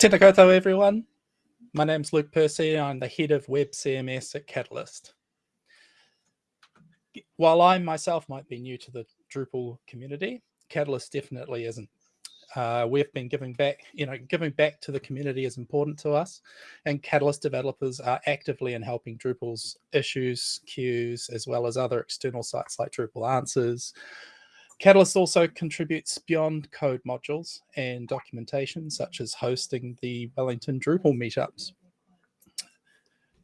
Tēnā koutou, everyone. My name's Luke Percy. I'm the head of Web CMS at Catalyst. While I myself might be new to the Drupal community, Catalyst definitely isn't. Uh, we've been giving back, you know, giving back to the community is important to us. And Catalyst developers are actively in helping Drupal's issues, queues, as well as other external sites like Drupal Answers. Catalyst also contributes beyond code modules and documentation, such as hosting the Wellington Drupal meetups.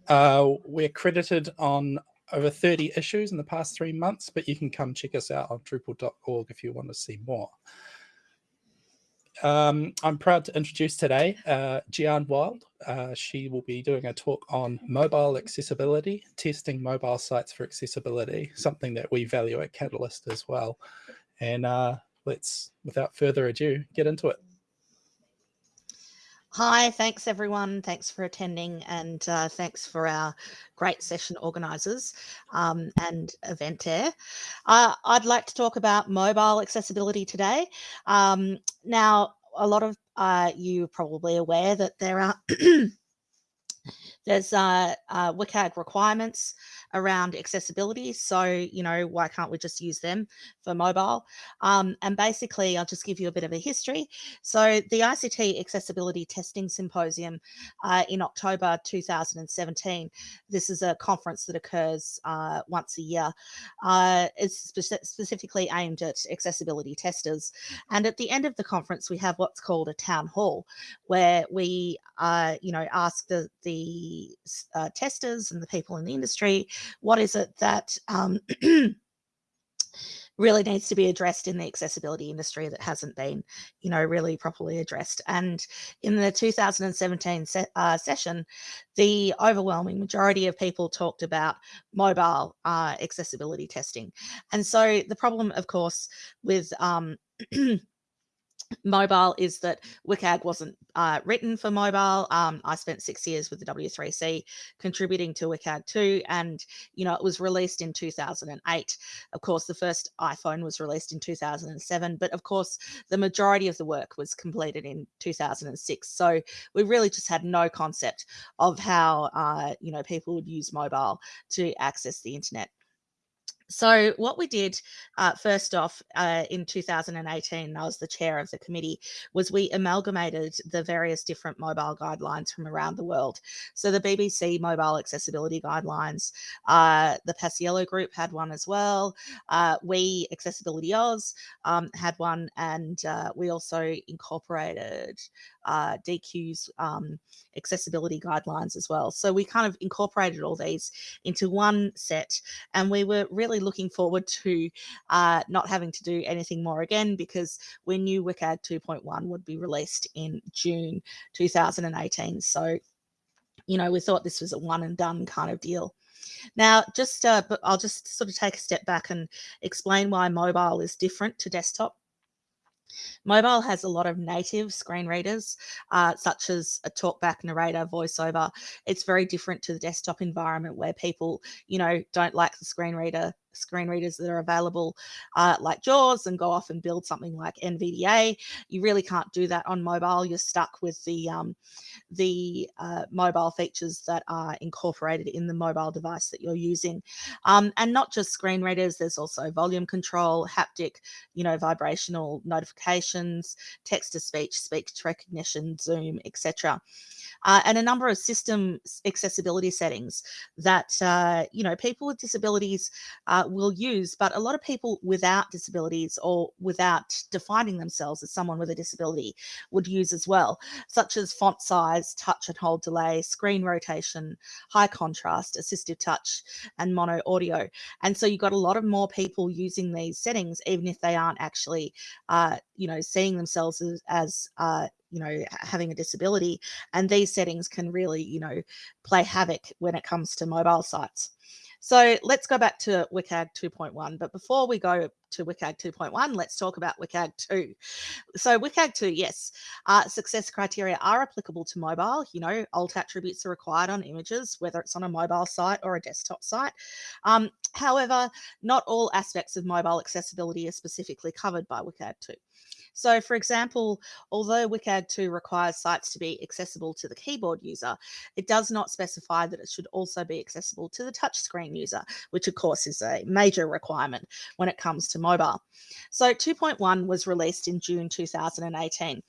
Uh, we're credited on over 30 issues in the past three months, but you can come check us out on Drupal.org if you want to see more. Um, I'm proud to introduce today uh, Gian Wild. Uh, she will be doing a talk on mobile accessibility, testing mobile sites for accessibility, something that we value at Catalyst as well. And uh, let's, without further ado, get into it. Hi, thanks everyone. Thanks for attending and uh, thanks for our great session organisers um, and Eventair. Uh, I'd like to talk about mobile accessibility today. Um, now, a lot of uh, you probably aware that there are there's uh, uh, WCAG requirements around accessibility. So, you know, why can't we just use them for mobile? Um, and basically, I'll just give you a bit of a history. So the ICT Accessibility Testing Symposium uh, in October 2017, this is a conference that occurs uh, once a year. Uh, it's spe specifically aimed at accessibility testers. And at the end of the conference, we have what's called a town hall, where we, uh, you know, ask the, the uh, testers and the people in the industry what is it that um, really needs to be addressed in the accessibility industry that hasn't been, you know, really properly addressed. And in the 2017 se uh, session, the overwhelming majority of people talked about mobile uh, accessibility testing. And so the problem, of course, with um, mobile is that WCAG wasn't uh, written for mobile. Um, I spent six years with the W3C contributing to WCAG 2 and, you know, it was released in 2008. Of course, the first iPhone was released in 2007, but of course, the majority of the work was completed in 2006. So we really just had no concept of how, uh, you know, people would use mobile to access the internet. So what we did uh, first off uh, in 2018, I was the chair of the committee, was we amalgamated the various different mobile guidelines from around the world. So the BBC mobile accessibility guidelines, uh, the Paciello group had one as well. Uh, we Accessibility Oz um, had one and uh, we also incorporated uh, Deque's um, accessibility guidelines as well. So we kind of incorporated all these into one set and we were really looking forward to uh, not having to do anything more again because we knew WCAG 2.1 would be released in June 2018. So, you know, we thought this was a one and done kind of deal. Now, just uh, I'll just sort of take a step back and explain why mobile is different to desktop. Mobile has a lot of native screen readers, uh, such as a talkback narrator, voiceover. It's very different to the desktop environment where people, you know, don't like the screen reader screen readers that are available uh, like JAWS and go off and build something like NVDA. You really can't do that on mobile. You're stuck with the, um, the uh, mobile features that are incorporated in the mobile device that you're using. Um, and not just screen readers, there's also volume control, haptic, you know, vibrational notifications, text to speech, speech recognition, Zoom, etc uh, and a number of system accessibility settings that, uh, you know, people with disabilities uh, will use, but a lot of people without disabilities or without defining themselves as someone with a disability would use as well, such as font size, touch and hold delay, screen rotation, high contrast, assistive touch, and mono audio. And so you've got a lot of more people using these settings, even if they aren't actually, uh, you know, seeing themselves as, as uh, you know, having a disability. And these settings can really, you know, play havoc when it comes to mobile sites. So let's go back to WCAG 2.1. But before we go to WCAG 2.1, let's talk about WCAG 2. So WCAG 2, yes, uh, success criteria are applicable to mobile. You know, alt attributes are required on images, whether it's on a mobile site or a desktop site. Um, however, not all aspects of mobile accessibility are specifically covered by WCAG 2. So for example, although WCAG 2 requires sites to be accessible to the keyboard user, it does not specify that it should also be accessible to the touchscreen user, which of course is a major requirement when it comes to mobile. So 2.1 was released in June 2018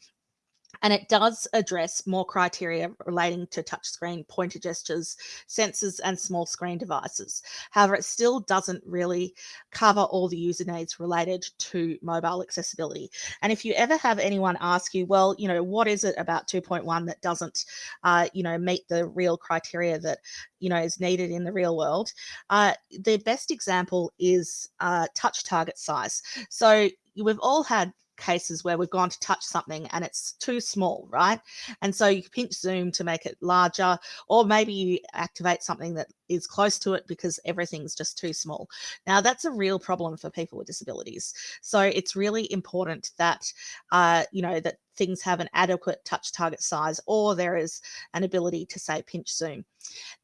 and it does address more criteria relating to touchscreen pointer gestures, sensors, and small screen devices. However, it still doesn't really cover all the user needs related to mobile accessibility. And if you ever have anyone ask you, well, you know, what is it about 2.1 that doesn't, uh, you know, meet the real criteria that, you know, is needed in the real world, uh, the best example is uh, touch target size. So we've all had cases where we've gone to touch something and it's too small, right? And so you pinch zoom to make it larger, or maybe you activate something that is close to it because everything's just too small. Now that's a real problem for people with disabilities. So it's really important that, uh, you know, that things have an adequate touch target size or there is an ability to say pinch zoom.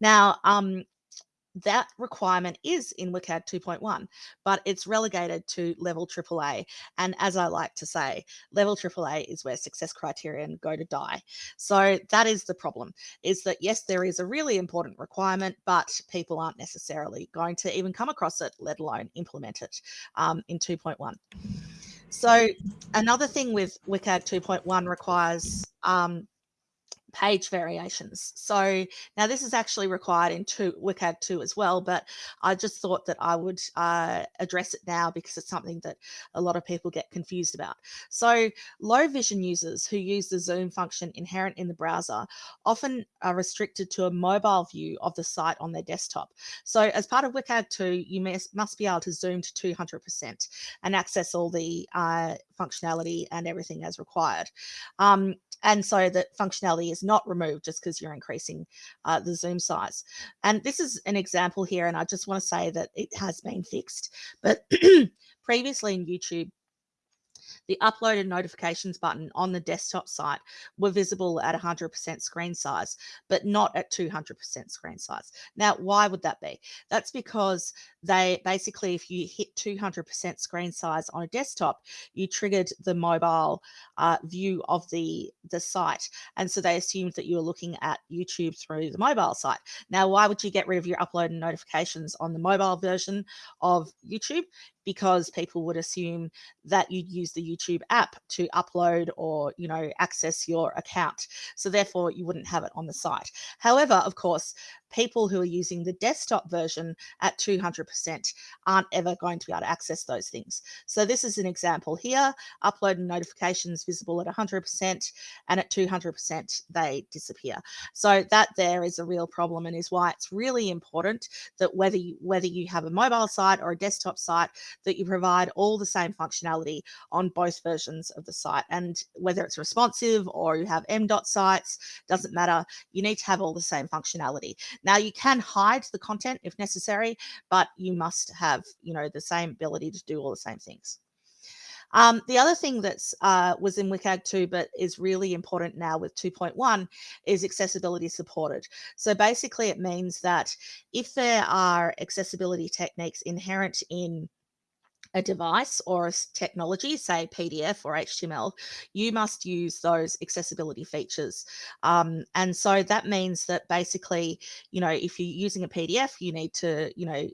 Now, um, that requirement is in WCAG 2.1, but it's relegated to level AAA. And as I like to say, level AAA is where success criterion go to die. So that is the problem, is that yes, there is a really important requirement, but people aren't necessarily going to even come across it, let alone implement it um, in 2.1. So another thing with WCAG 2.1 requires um, page variations. So now this is actually required in two, WCAG 2 as well, but I just thought that I would uh, address it now because it's something that a lot of people get confused about. So low vision users who use the zoom function inherent in the browser often are restricted to a mobile view of the site on their desktop. So as part of WCAG 2, you must, be able to zoom to 200% and access all the uh, functionality and everything as required. Um, and so that functionality is not removed just because you're increasing uh, the zoom size. And this is an example here, and I just want to say that it has been fixed. But previously in YouTube, the uploaded notifications button on the desktop site were visible at 100% screen size, but not at 200% screen size. Now, why would that be? That's because they basically, if you hit 200% screen size on a desktop, you triggered the mobile uh, view of the, the site. And so they assumed that you were looking at YouTube through the mobile site. Now, why would you get rid of your upload and notifications on the mobile version of YouTube? Because people would assume that you'd use the YouTube app to upload or, you know, access your account. So therefore you wouldn't have it on the site. However, of course, people who are using the desktop version at 200% aren't ever going to be able to access those things. So this is an example here, upload and notifications visible at 100% and at 200% they disappear. So that there is a real problem and is why it's really important that whether you, whether you have a mobile site or a desktop site, that you provide all the same functionality on both versions of the site. And whether it's responsive or you have M.dot sites, doesn't matter. You need to have all the same functionality. Now you can hide the content if necessary, but you must have, you know, the same ability to do all the same things. Um, the other thing that's uh, was in WCAG 2, but is really important now with 2.1 is accessibility supported. So basically it means that if there are accessibility techniques inherent in a device or a technology, say PDF or HTML, you must use those accessibility features. Um, and so that means that basically, you know, if you're using a PDF, you need to, you know,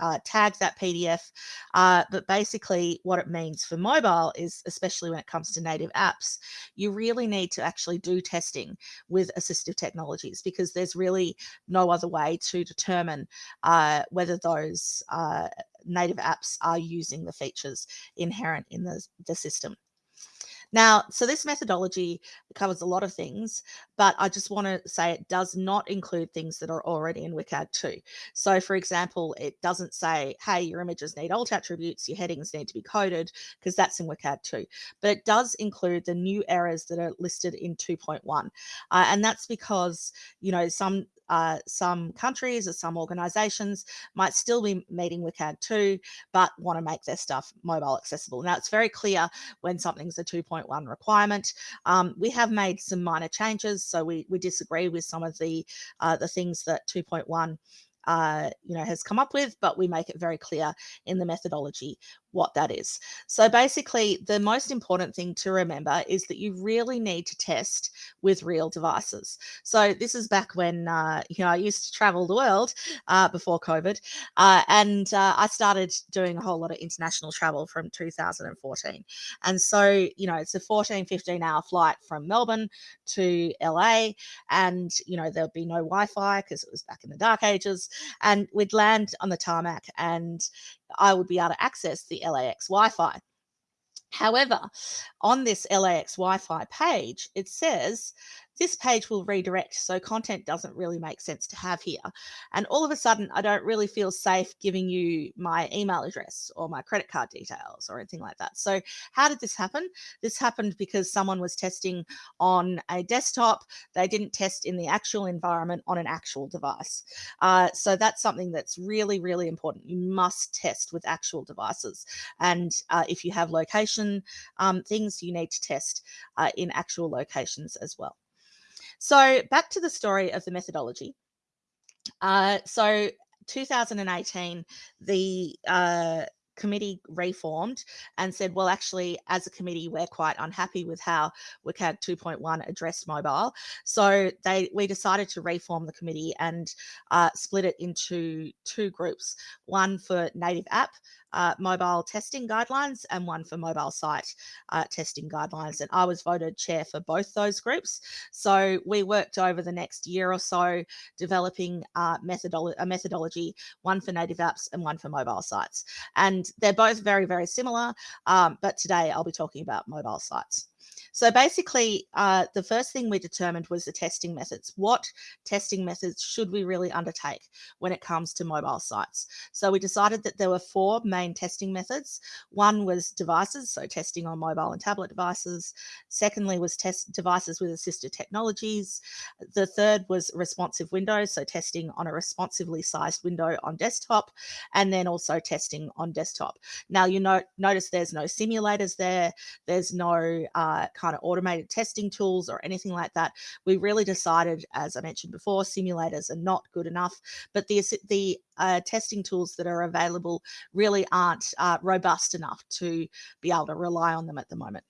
uh, tag that PDF. Uh, but basically what it means for mobile is, especially when it comes to native apps, you really need to actually do testing with assistive technologies because there's really no other way to determine uh, whether those uh, native apps are using the features inherent in the, the system. Now, so this methodology covers a lot of things, but I just want to say it does not include things that are already in WCAG 2. So for example, it doesn't say, hey, your images need alt attributes, your headings need to be coded, because that's in WCAG 2. But it does include the new errors that are listed in 2.1. Uh, and that's because, you know, some uh, some countries or some organizations might still be meeting WCAG 2, but want to make their stuff mobile accessible. Now, it's very clear when something's a 2.1 requirement. Um, we have made some minor changes, so we, we disagree with some of the, uh, the things that 2.1 uh, you know, has come up with, but we make it very clear in the methodology what that is. So basically, the most important thing to remember is that you really need to test with real devices. So this is back when uh, you know I used to travel the world uh, before COVID, uh, and uh, I started doing a whole lot of international travel from 2014. And so you know it's a 14, 15 hour flight from Melbourne to LA, and you know there'd be no Wi-Fi because it was back in the dark ages, and we'd land on the tarmac and I would be able to access the LAX Wi Fi. However, on this LAX Wi Fi page, it says this page will redirect. So content doesn't really make sense to have here. And all of a sudden, I don't really feel safe giving you my email address or my credit card details or anything like that. So how did this happen? This happened because someone was testing on a desktop. They didn't test in the actual environment on an actual device. Uh, so that's something that's really, really important. You must test with actual devices. And uh, if you have location um, things, you need to test uh, in actual locations as well. So back to the story of the methodology. Uh, so 2018, the uh, committee reformed and said, well, actually, as a committee, we're quite unhappy with how WCAG 2.1 addressed mobile. So they we decided to reform the committee and uh, split it into two groups, one for native app uh, mobile testing guidelines and one for mobile site uh, testing guidelines. And I was voted chair for both those groups. So we worked over the next year or so developing uh, methodolo a methodology, one for native apps and one for mobile sites. And they're both very, very similar. Um, but today I'll be talking about mobile sites. So basically, uh, the first thing we determined was the testing methods. What testing methods should we really undertake when it comes to mobile sites? So we decided that there were four main testing methods. One was devices, so testing on mobile and tablet devices. Secondly was test devices with assistive technologies. The third was responsive windows, so testing on a responsively sized window on desktop, and then also testing on desktop. Now you know, notice there's no simulators there. There's no uh, kind of automated testing tools or anything like that. We really decided, as I mentioned before, simulators are not good enough, but the, the uh, testing tools that are available really aren't uh, robust enough to be able to rely on them at the moment.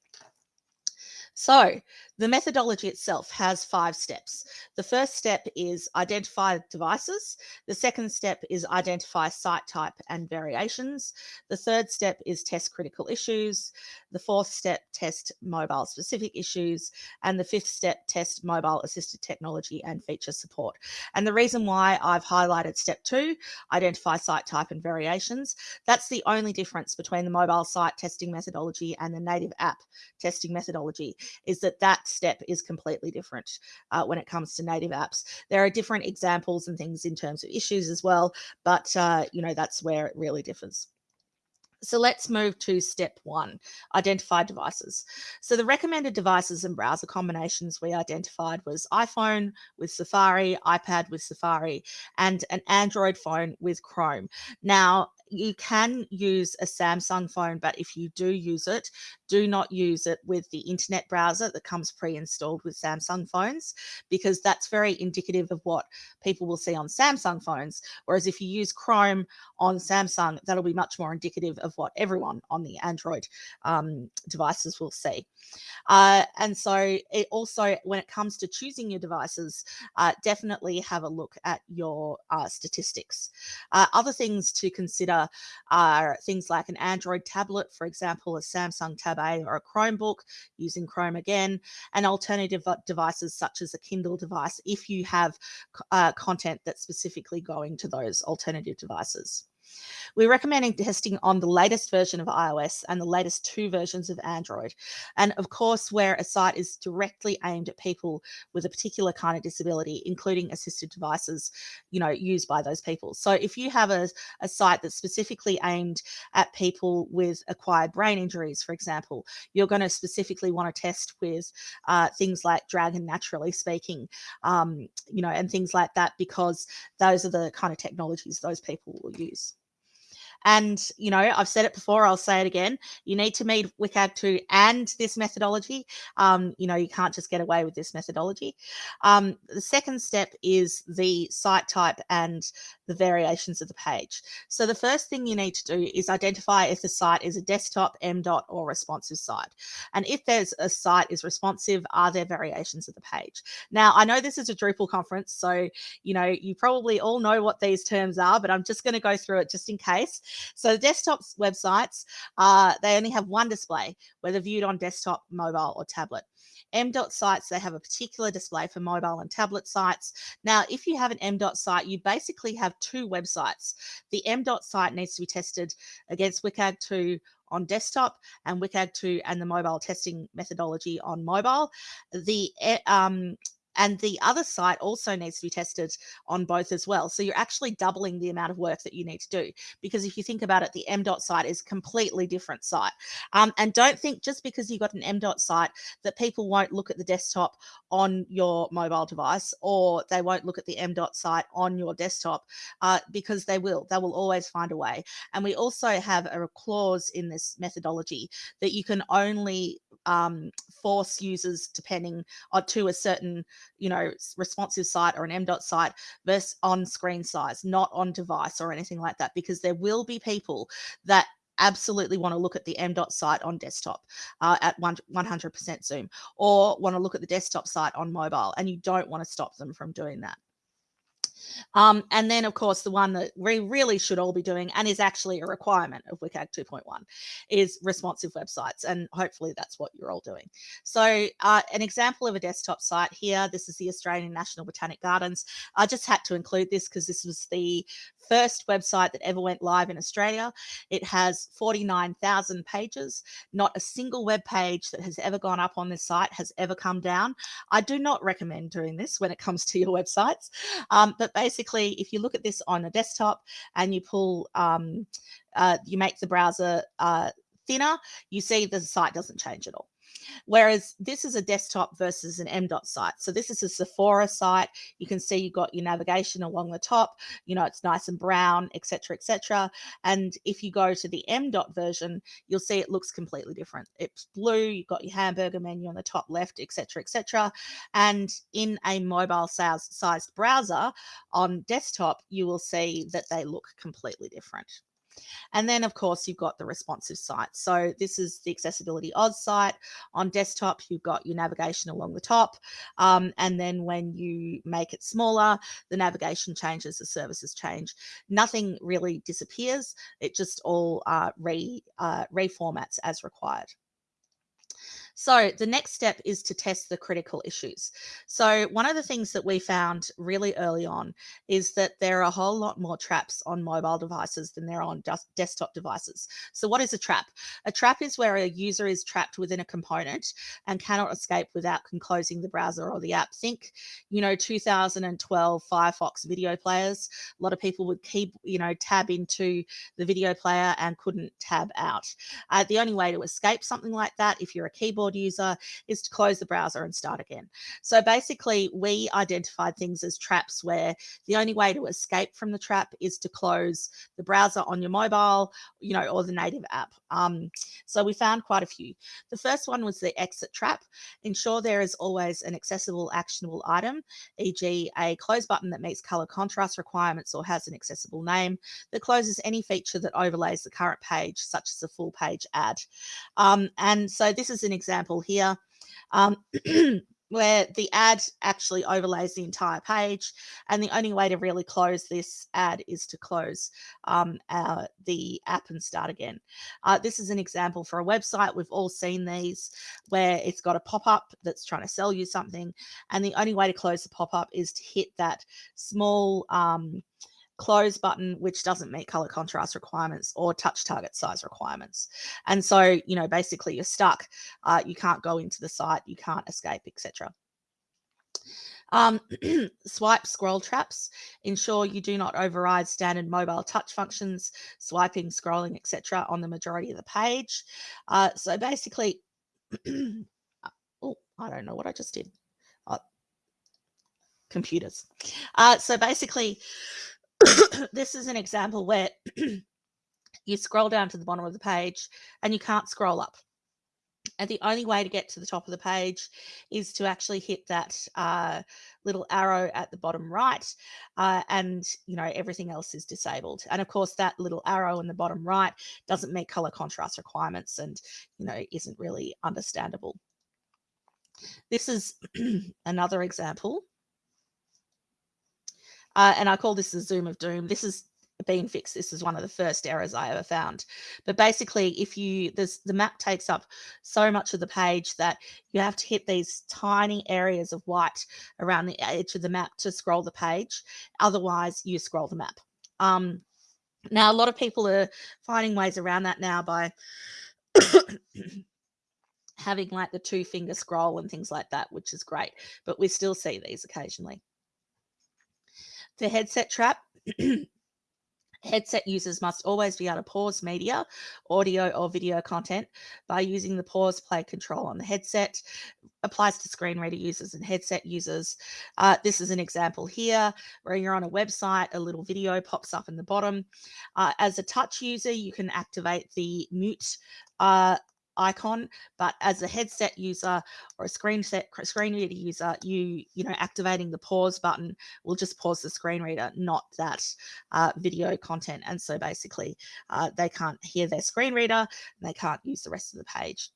So the methodology itself has five steps. The first step is identify devices. The second step is identify site type and variations. The third step is test critical issues. The fourth step, test mobile specific issues. And the fifth step, test mobile assisted technology and feature support. And the reason why I've highlighted step two, identify site type and variations, that's the only difference between the mobile site testing methodology and the native app testing methodology is that that step is completely different uh, when it comes to native apps. There are different examples and things in terms of issues as well, but uh, you know that's where it really differs. So let's move to step one, identify devices. So the recommended devices and browser combinations we identified was iPhone with Safari, iPad with Safari, and an Android phone with Chrome. Now, you can use a Samsung phone, but if you do use it, do not use it with the internet browser that comes pre-installed with Samsung phones, because that's very indicative of what people will see on Samsung phones. Whereas if you use Chrome on Samsung, that'll be much more indicative of what everyone on the Android um, devices will see. Uh, and so it also, when it comes to choosing your devices, uh, definitely have a look at your uh, statistics. Uh, other things to consider are things like an Android tablet, for example, a Samsung Tab A or a Chromebook using Chrome again, and alternative devices such as a Kindle device if you have uh, content that's specifically going to those alternative devices. We're recommending testing on the latest version of iOS and the latest two versions of Android. And of course, where a site is directly aimed at people with a particular kind of disability, including assisted devices, you know, used by those people. So if you have a, a site that's specifically aimed at people with acquired brain injuries, for example, you're going to specifically want to test with uh, things like Dragon Naturally Speaking, um, you know, and things like that, because those are the kind of technologies those people will use. And, you know, I've said it before, I'll say it again. You need to meet WCAG 2 and this methodology. Um, you know, you can't just get away with this methodology. Um, the second step is the site type and the variations of the page. So the first thing you need to do is identify if the site is a desktop, MDOT, or responsive site. And if there's a site is responsive, are there variations of the page? Now, I know this is a Drupal conference, so you know you probably all know what these terms are, but I'm just going to go through it just in case. So the desktop websites, uh, they only have one display, whether viewed on desktop, mobile, or tablet. MDOT sites, they have a particular display for mobile and tablet sites. Now, if you have an MDOT site, you basically have two websites. The MDOT site needs to be tested against WCAG 2 on desktop and WCAG 2 and the mobile testing methodology on mobile. The eh, um, and the other site also needs to be tested on both as well. So you're actually doubling the amount of work that you need to do. Because if you think about it, the MDOT site is a completely different site. Um, and don't think just because you've got an MDOT site that people won't look at the desktop on your mobile device or they won't look at the MDOT site on your desktop uh, because they will. They will always find a way. And we also have a clause in this methodology that you can only um, force users depending on to a certain you know, responsive site or an MDOT site versus on screen size, not on device or anything like that, because there will be people that absolutely want to look at the MDOT site on desktop uh, at 100% zoom or want to look at the desktop site on mobile and you don't want to stop them from doing that. Um, and then, of course, the one that we really should all be doing and is actually a requirement of WCAG 2.1 is responsive websites. And hopefully that's what you're all doing. So uh, an example of a desktop site here, this is the Australian National Botanic Gardens. I just had to include this because this was the first website that ever went live in Australia. It has 49,000 pages. Not a single web page that has ever gone up on this site has ever come down. I do not recommend doing this when it comes to your websites. Um, but basically, if you look at this on a desktop and you pull, um, uh, you make the browser uh, thinner, you see the site doesn't change at all. Whereas this is a desktop versus an MDOT site. So this is a Sephora site. You can see you've got your navigation along the top, you know, it's nice and brown, etc., etc. And if you go to the MDOT version, you'll see it looks completely different. It's blue, you've got your hamburger menu on the top left, etc., etc. And in a mobile sized browser on desktop, you will see that they look completely different. And then, of course, you've got the responsive site. So this is the Accessibility Oz site. On desktop, you've got your navigation along the top. Um, and then when you make it smaller, the navigation changes, the services change. Nothing really disappears. It just all uh, re, uh, reformats as required. So the next step is to test the critical issues. So one of the things that we found really early on is that there are a whole lot more traps on mobile devices than there are on desktop devices. So what is a trap? A trap is where a user is trapped within a component and cannot escape without closing the browser or the app. Think, you know, 2012 Firefox video players. A lot of people would keep, you know, tab into the video player and couldn't tab out. Uh, the only way to escape something like that, if you're a keyboard user is to close the browser and start again. So basically we identified things as traps where the only way to escape from the trap is to close the browser on your mobile, you know, or the native app. Um, so we found quite a few. The first one was the exit trap. Ensure there is always an accessible actionable item, e.g. a close button that meets color contrast requirements or has an accessible name that closes any feature that overlays the current page, such as a full page ad. Um, and so this is an example example here. Um, where the ad actually overlays the entire page. And the only way to really close this ad is to close um, uh, the app and start again. Uh, this is an example for a website. We've all seen these where it's got a pop-up that's trying to sell you something. And the only way to close the pop-up is to hit that small um, close button, which doesn't meet color contrast requirements or touch target size requirements. And so, you know, basically you're stuck. Uh, you can't go into the site, you can't escape, etc. Um, swipe scroll traps. Ensure you do not override standard mobile touch functions, swiping, scrolling, etc. on the majority of the page. Uh, so basically, oh, I don't know what I just did. Oh, computers. Uh, so basically, this is an example where you scroll down to the bottom of the page and you can't scroll up. And the only way to get to the top of the page is to actually hit that uh, little arrow at the bottom right. Uh, and, you know, everything else is disabled. And of course, that little arrow in the bottom right doesn't meet color contrast requirements and, you know, isn't really understandable. This is another example. Uh, and I call this the zoom of doom. This is been fixed. This is one of the first errors I ever found. But basically, if you this the map takes up so much of the page that you have to hit these tiny areas of white around the edge of the map to scroll the page. Otherwise, you scroll the map. Um, now, a lot of people are finding ways around that now by having like the two finger scroll and things like that, which is great. But we still see these occasionally. The headset trap. Headset users must always be able to pause media, audio or video content by using the pause play control on the headset. Applies to screen reader users and headset users. Uh, this is an example here where you're on a website, a little video pops up in the bottom. Uh, as a touch user, you can activate the mute uh, icon but as a headset user or a screen set screen reader user you you know activating the pause button will just pause the screen reader not that uh, video content and so basically uh, they can't hear their screen reader and they can't use the rest of the page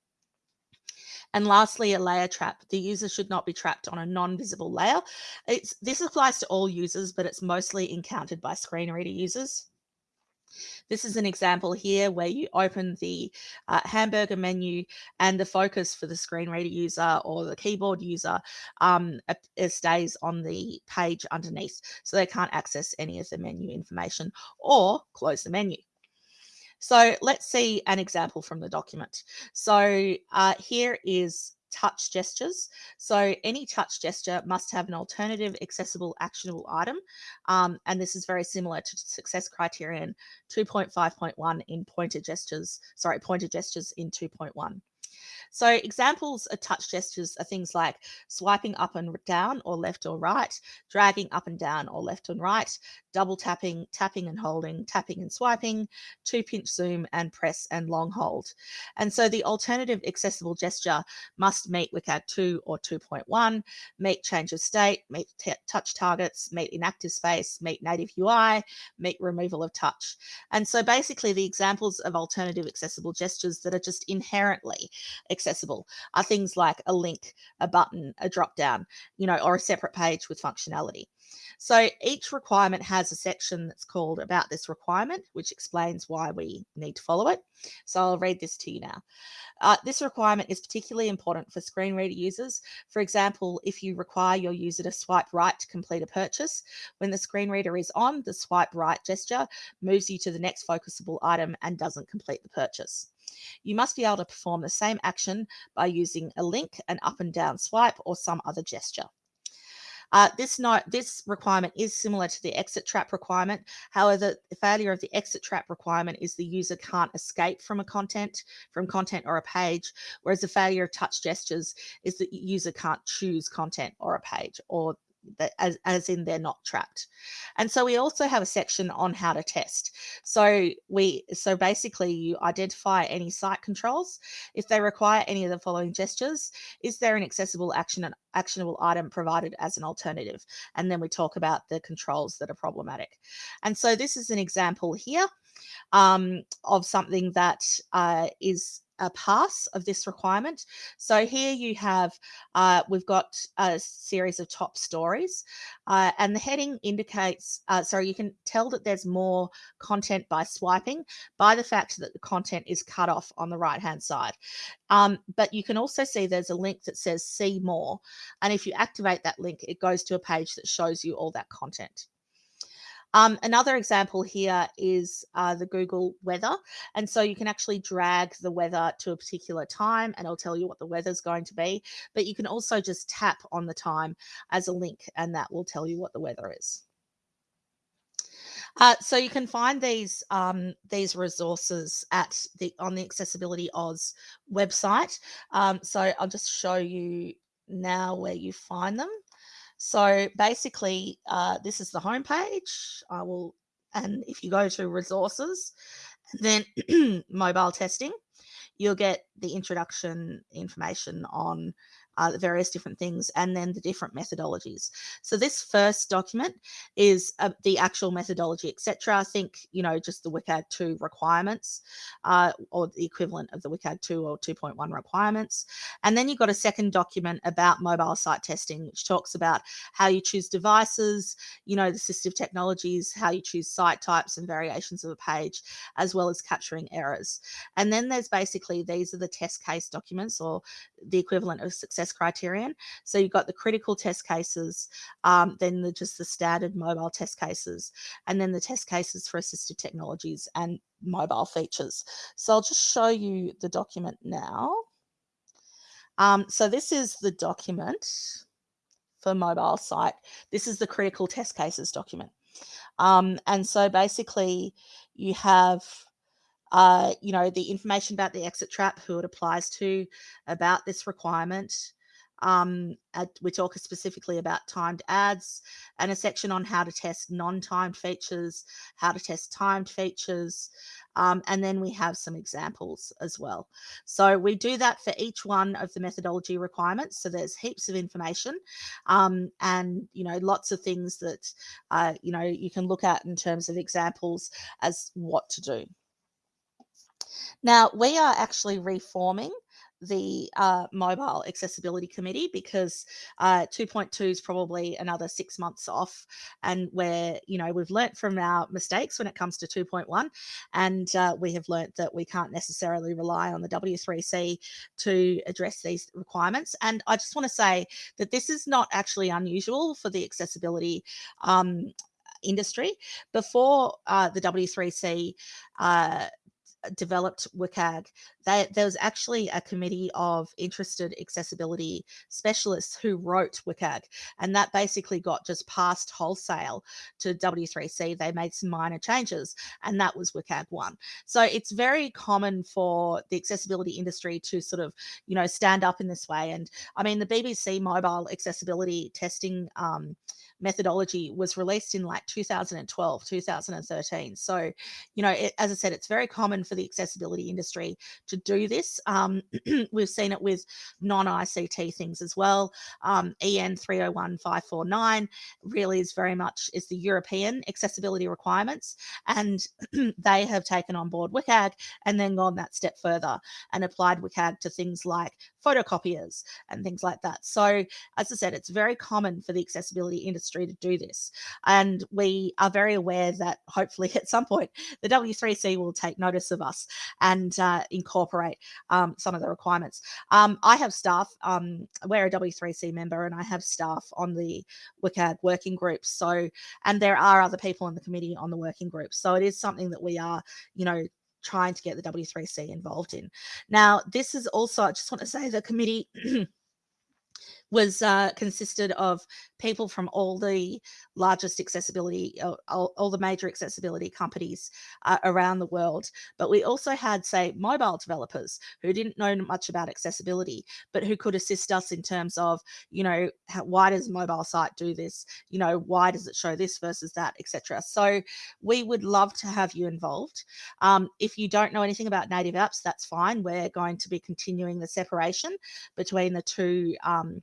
and lastly, a layer trap. The user should not be trapped on a non-visible layer. It's, this applies to all users, but it's mostly encountered by screen reader users. This is an example here where you open the uh, hamburger menu and the focus for the screen reader user or the keyboard user um, stays on the page underneath. So they can't access any of the menu information or close the menu. So let's see an example from the document. So uh, here is touch gestures. So any touch gesture must have an alternative accessible actionable item. Um, and this is very similar to success criterion 2.5.1 in pointer gestures, sorry, pointer gestures in 2.1. So examples of touch gestures are things like swiping up and down or left or right, dragging up and down or left and right, double tapping, tapping and holding, tapping and swiping, two pinch zoom and press and long hold. And so the alternative accessible gesture must meet with WCAG 2 or 2.1, meet change of state, meet touch targets, meet inactive space, meet native UI, meet removal of touch. And so basically the examples of alternative accessible gestures that are just inherently accessible are things like a link, a button, a drop down, you know, or a separate page with functionality. So each requirement has a section that's called about this requirement, which explains why we need to follow it. So I'll read this to you now. Uh, this requirement is particularly important for screen reader users. For example, if you require your user to swipe right to complete a purchase, when the screen reader is on, the swipe right gesture moves you to the next focusable item and doesn't complete the purchase. You must be able to perform the same action by using a link, an up and down swipe, or some other gesture. Uh, this note, this requirement is similar to the exit trap requirement. However, the failure of the exit trap requirement is the user can't escape from a content, from content or a page, whereas the failure of touch gestures is that user can't choose content or a page or as, as in they're not trapped. And so we also have a section on how to test. So we so basically you identify any site controls. If they require any of the following gestures, is there an accessible action and actionable item provided as an alternative? And then we talk about the controls that are problematic. And so this is an example here um, of something that uh, is a pass of this requirement. So here you have, uh, we've got a series of top stories uh, and the heading indicates, uh, sorry, you can tell that there's more content by swiping by the fact that the content is cut off on the right hand side. Um, but you can also see there's a link that says see more. And if you activate that link, it goes to a page that shows you all that content. Um, another example here is uh, the Google weather. And so you can actually drag the weather to a particular time and it'll tell you what the weather is going to be. But you can also just tap on the time as a link and that will tell you what the weather is. Uh, so you can find these um, these resources at the on the Accessibility Oz website. Um, so I'll just show you now where you find them. So basically, uh, this is the homepage. I will, and if you go to resources, then mobile testing, you'll get the introduction information on uh, various different things, and then the different methodologies. So this first document is uh, the actual methodology, etc. I think, you know, just the WCAG 2 requirements uh, or the equivalent of the WCAG 2 or 2.1 requirements. And then you've got a second document about mobile site testing, which talks about how you choose devices, you know, the assistive technologies, how you choose site types and variations of a page, as well as capturing errors. And then there's basically, these are the test case documents or the equivalent of success criterion. So you've got the critical test cases, um, then the, just the standard mobile test cases, and then the test cases for assistive technologies and mobile features. So I'll just show you the document now. Um, so this is the document for mobile site. This is the critical test cases document. Um, and so basically you have uh, you know, the information about the exit trap, who it applies to, about this requirement. Um, we talk specifically about timed ads and a section on how to test non-timed features, how to test timed features, um, and then we have some examples as well. So we do that for each one of the methodology requirements. So there's heaps of information um, and, you know, lots of things that, uh, you know, you can look at in terms of examples as what to do. Now, we are actually reforming the uh, mobile accessibility committee because uh, 2.2 is probably another six months off and where you know we've learnt from our mistakes when it comes to 2.1 and uh, we have learnt that we can't necessarily rely on the w3c to address these requirements and i just want to say that this is not actually unusual for the accessibility um, industry. Before uh, the w3c uh, developed WCAG, there was actually a committee of interested accessibility specialists who wrote WCAG, and that basically got just passed wholesale to W3C. They made some minor changes, and that was WCAG 1. So it's very common for the accessibility industry to sort of, you know, stand up in this way. And I mean, the BBC mobile accessibility testing um, methodology was released in like 2012, 2013. So, you know, it, as I said, it's very common for the accessibility industry to do this. Um, we've seen it with non-ICT things as well. Um, EN 301549 really is very much is the European accessibility requirements, and they have taken on board WCAG and then gone that step further and applied WCAG to things like photocopiers and things like that. So, as I said, it's very common for the accessibility industry to do this. And we are very aware that hopefully at some point the W3C will take notice of us and uh, incorporate um, some of the requirements. Um, I have staff, um, we're a W3C member, and I have staff on the WCAG working groups. So, and there are other people in the committee on the working group. So it is something that we are, you know, trying to get the W3C involved in. Now, this is also, I just want to say the committee was uh, consisted of people from all the largest accessibility, uh, all, all, the major accessibility companies uh, around the world. But we also had, say, mobile developers who didn't know much about accessibility, but who could assist us in terms of, you know, how, why does mobile site do this? You know, why does it show this versus that, etc. So we would love to have you involved. Um, if you don't know anything about native apps, that's fine. We're going to be continuing the separation between the two um,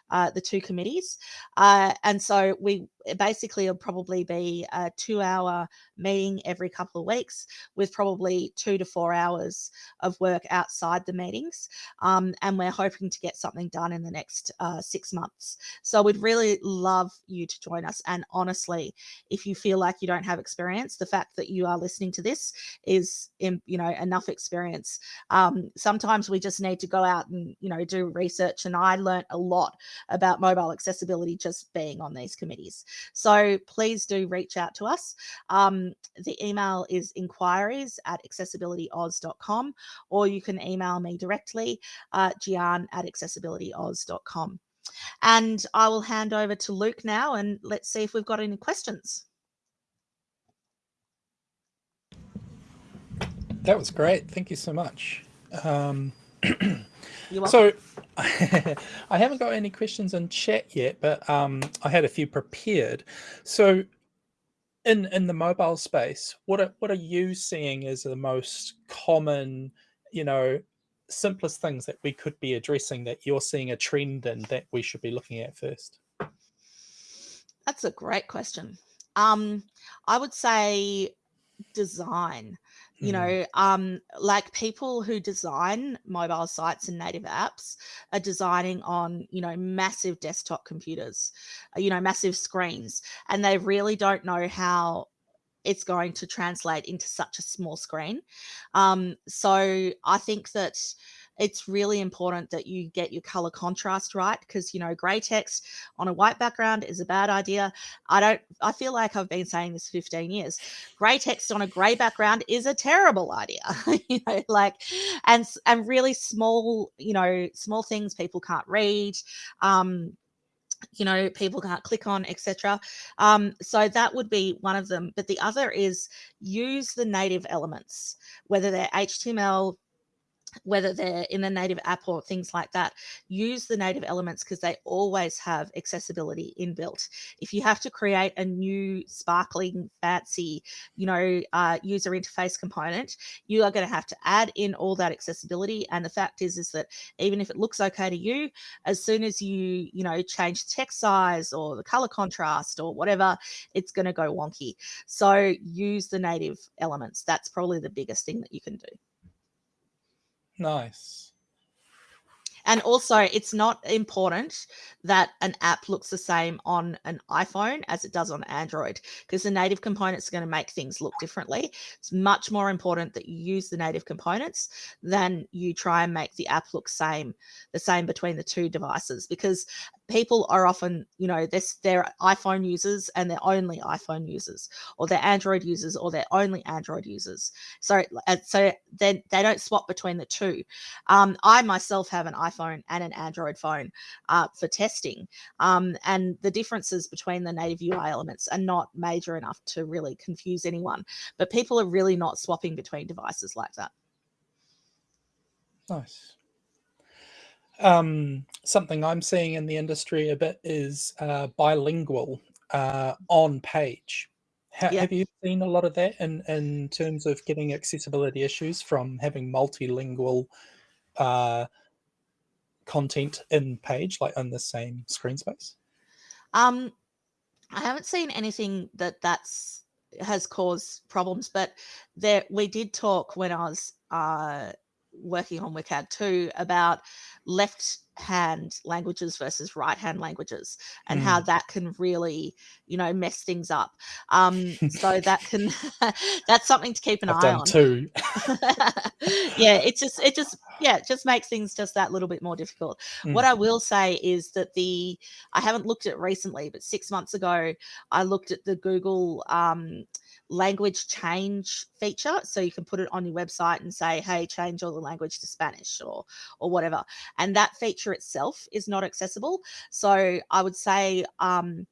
uh, the two committees. Uh, and so we basically will probably be a two hour meeting every couple of weeks with probably two to four hours of work outside the meetings. Um, and we're hoping to get something done in the next uh, six months. So we'd really love you to join us. And honestly, if you feel like you don't have experience, the fact that you are listening to this is, you know, enough experience. Um, sometimes we just need to go out and, you know, do research. And I learned a lot about mobile accessibility just being on these committees. So please do reach out to us. Um, the email is inquiries at accessibilityoz.com or you can email me directly, uh, gian at accessibilityoz.com. And I will hand over to Luke now and let's see if we've got any questions. That was great. Thank you so much. Um, so I haven't got any questions in chat yet, but um, I had a few prepared. So in in the mobile space, what are what are you seeing as the most common, you know, simplest things that we could be addressing that you're seeing a trend in that we should be looking at first? That's a great question. Um, I would say design you Mm, know um like people who design mobile sites and native apps are designing on you know massive desktop computers uh, you know massive screens and they really don't know how it's going to translate into such a small screen. Um so i think that it's really important that you get your color contrast right because you know gray text on a white background is a bad idea. I don't i feel like i've been saying this 15 years gray text on a gray background is a terrible idea you know like and and really small you know small things people can't read um you know people can't click on etc um, so that would be one of them but the other is use the native elements whether they're html whether they're in the native app or things like that, use the native elements because they always have accessibility inbuilt. If you have to create a new sparkling, fancy, you know, uh, user interface component, you are going to have to add in all that accessibility. And the fact is, is that even if it looks okay to you, as soon as you, you know, change text size or the color contrast or whatever, it's going to go wonky. So use the native elements. That's probably the biggest thing that you can do. Nice. And also, it's not important that an app looks the same on an iPhone as it does on Android because the native components are going to make things look differently. It's much more important that you use the native components than you try and make the app look same the same between the two devices because people are often, you know, they're, they're iPhone users and they're only iPhone users, or they're Android users or they're only Android users. So, uh, so then they don't swap between the two. Um, I myself have an iPhone and an Android phone uh, for testing, um, and the differences between the native UI elements are not major enough to really confuse anyone. But people are really not swapping between devices like that. Nice. Um, something I'm seeing in the industry a bit is uh, bilingual uh, on page. Ha- Yeah. Have you seen a lot of that in, in terms of getting accessibility issues from having multilingual uh, content in page, like in the same screen space? Um, I haven't seen anything that that's has caused problems, but there we did talk when I was uh, working on WCAG 2 about left hand languages versus right hand languages and how that can really you know mess things up. Um so that can that's something to keep an I've eye on. too yeah it just it just yeah it just makes things just that little bit more difficult. What Mm. i will say is that the i haven't looked at recently but six months ago i looked at the google um, language change feature. So you can put it on your website and say hey change all the language to spanish or or whatever. And that feature itself is not accessible. So i would say um,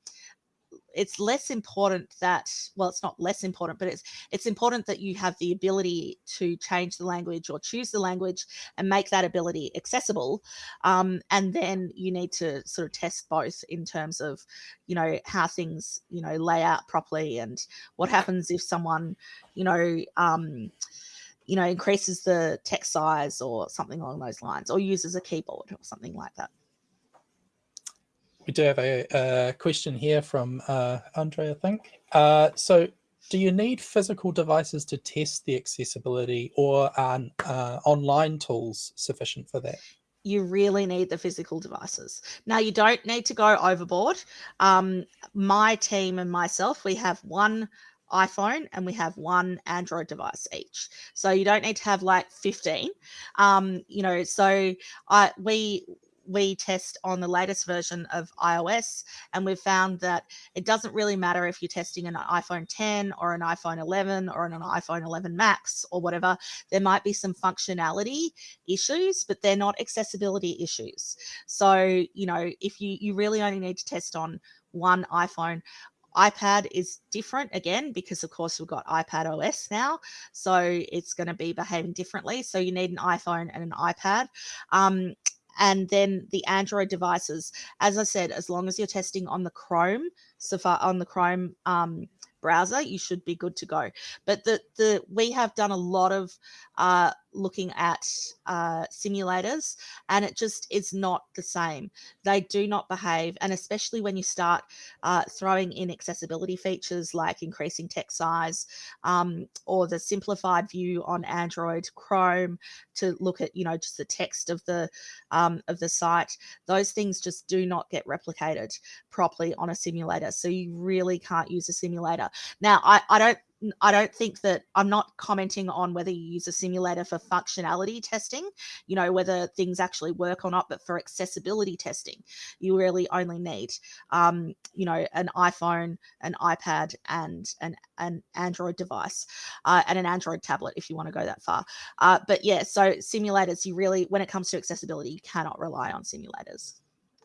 it's less important that well it's not less important but it's it's important that you have the ability to change the language or choose the language and make that ability accessible um, and then you need to sort of test both in terms of you know how things you know lay out properly and what happens if someone you know um, you know increases the text size or something along those lines or uses a keyboard or something like that We do have a, a question here from uh, Andre, I think. Uh, so, do you need physical devices to test the accessibility, or are uh, online tools sufficient for that? you really need the physical devices. Now, you don't need to go overboard. Um, my team and myself, we have one iPhone and we have one Android device each. So you don't need to have like 15. Um, you know, so I we we test on the latest version of iOS and we've found that it doesn't really matter if you're testing an iPhone 10 or an iPhone 11 or an iPhone 11 Max or whatever. There might be some functionality issues, but they're not accessibility issues. So, you know, if you you really only need to test on one iPhone, iPad is different again because of course we've got iPad OS now, so it's going to be behaving differently. So you need an iPhone and an iPad. Um, and then the Android devices, as I said, as long as you're testing on the Chrome, Safari on the Chrome um, browser, you should be good to go. But the the we have done a lot of uh, looking at uh, simulators and it just is not the same. They do not behave. And especially when you start uh, throwing in accessibility features like increasing text size um, or the simplified view on Android Chrome to look at, you know, just the text of the um, of the site, those things just do not get replicated properly on a simulator. So you really can't use a simulator. Now, I, I don't I don't think that I'm not commenting on whether you use a simulator for functionality testing, you know, whether things actually work or not, but for accessibility testing, you really only need, um, you know, an iPhone, an iPad, and an, an Android device, uh, and an Android tablet if you want to go that far. Uh, but yeah, so simulators, you really, when it comes to accessibility, you cannot rely on simulators,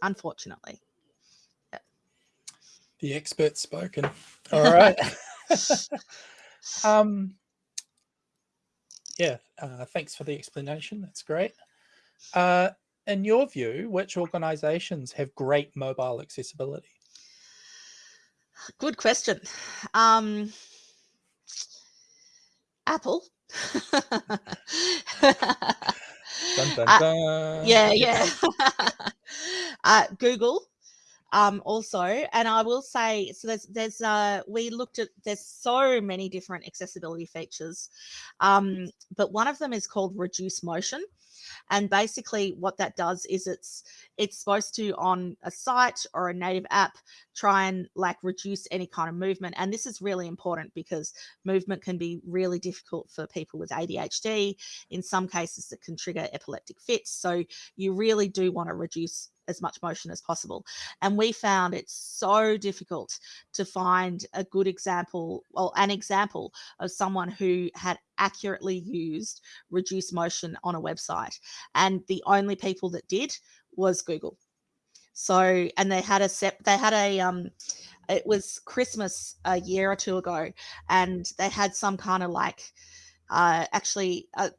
unfortunately. The expert spoken. All right. um, yeah, uh, thanks for the explanation. That's great. Uh, in your view, which organizations have great mobile accessibility? Good question. Um, Apple. dun, dun, uh, dun. Uh, yeah, yeah. uh, Google um, also. And I will say, so there's, there's, uh, we looked at, there's so many different accessibility features, um, but one of them is called reduce motion. And basically what that does is it's, it's supposed to on a site or a native app, try and like reduce any kind of movement. And this is really important because movement can be really difficult for people with ADHD. In some cases it can trigger epileptic fits. So you really do want to reduce as much motion as possible. And we found it so difficult to find a good example, well, an example of someone who had accurately used reduced motion on a website. And the only people that did was Google. So, and they had a set, they had a, um, it was Christmas a year or two ago, and they had some kind of like, uh, actually, uh,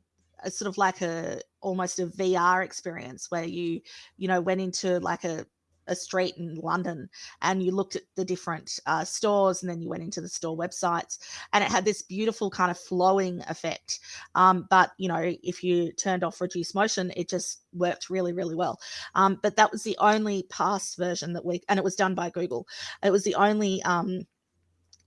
a sort of like a almost a VR experience where you you know went into like a a street in London and you looked at the different uh, stores and then you went into the store websites and it had this beautiful kind of flowing effect. Um, but, you know, if you turned off reduce motion, it just worked really, really well. Um, but that was the only past version that we, and it was done by Google. It was the only um,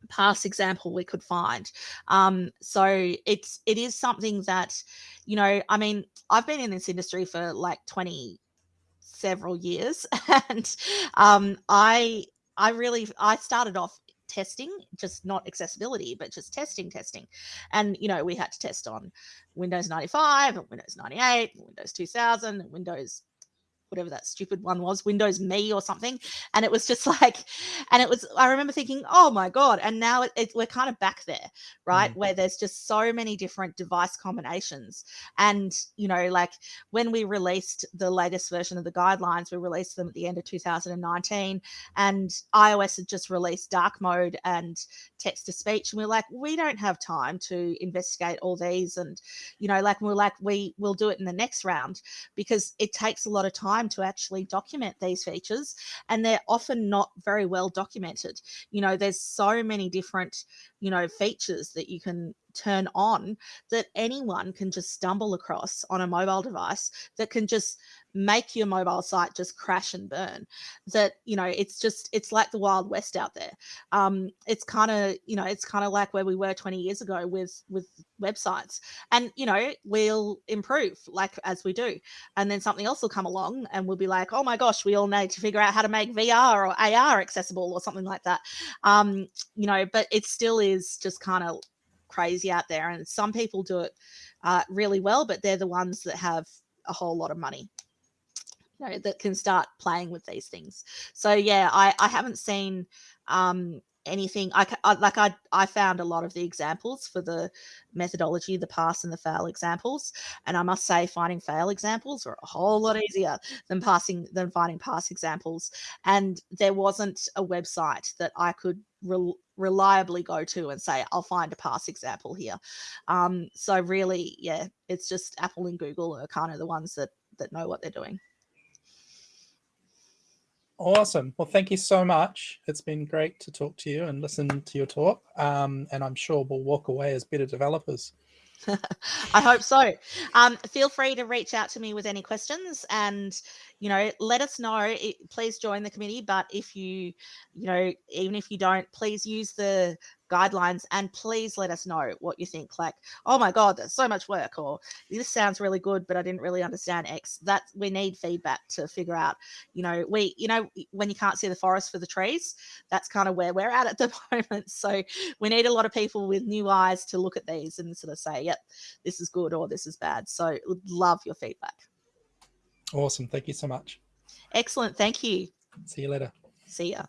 past example we could find. Um, so it's it is something that, you know, I mean, I've been in this industry for like 20 several years and um, I I really I started off testing just not accessibility but just testing testing and you know we had to test on windows 95 and windows 98 and windows 2000 and windows whatever that stupid one was, Windows Me or something. And it was just like, and it was, I remember thinking, oh my God. And now it, it, we're kind of back there, right? Mm. Where there's just so many different device combinations. And, you know, like when we released the latest version of the guidelines, we released them at the end of 2019 and iOS had just released dark mode and text to speech. And we are like, we don't have time to investigate all these. And, you know, like, we're like, we will do it in the next round because it takes a lot of time time to actually document these features and they're often not very well documented. You know, there's so many different, you know, features that you can turn on that anyone can just stumble across on a mobile device that can just make your mobile site just crash and burn that you know it's just it's like the wild west out there. Um it's kind of you know it's kind of like where we were 20 years ago with with websites and you know we'll improve like as we do and then something else will come along and we'll be like oh my gosh we all need to figure out how to make vr or ar accessible or something like that. Um you know but it still is just kind of crazy out there and some people do it uh, really well but they're the ones that have a whole lot of money you know, that can start playing with these things. So yeah, I, I haven't seen um, anything I, I, like I I found a lot of the examples for the methodology the pass and the fail examples and I must say finding fail examples are a whole lot easier than passing than finding pass examples. And there wasn't a website that I could re reliably go to and say I'll find a pass example here. Um so really yeah it's just Apple and Google are kind of the ones that that know what they're doing Awesome. Well, thank you so much. It's been great to talk to you and listen to your talk. Um, and I'm sure we'll walk away as better developers. I hope so. Um, feel free to reach out to me with any questions and, you know, let us know. It, please join the committee. But if you, you know, even if you don't, please use the guidelines and please let us know what you think. Like, oh my God, there's so much work, or this sounds really good, but I didn't really understand X. That we need feedback to figure out, you know, we, you know, when you can't see the forest for the trees, that's kind of where we're at at the moment. So we need a lot of people with new eyes to look at these and sort of say, yep, this is good or this is bad. So love your feedback. Awesome. Thank you so much. Excellent. Thank you. See you later. See ya.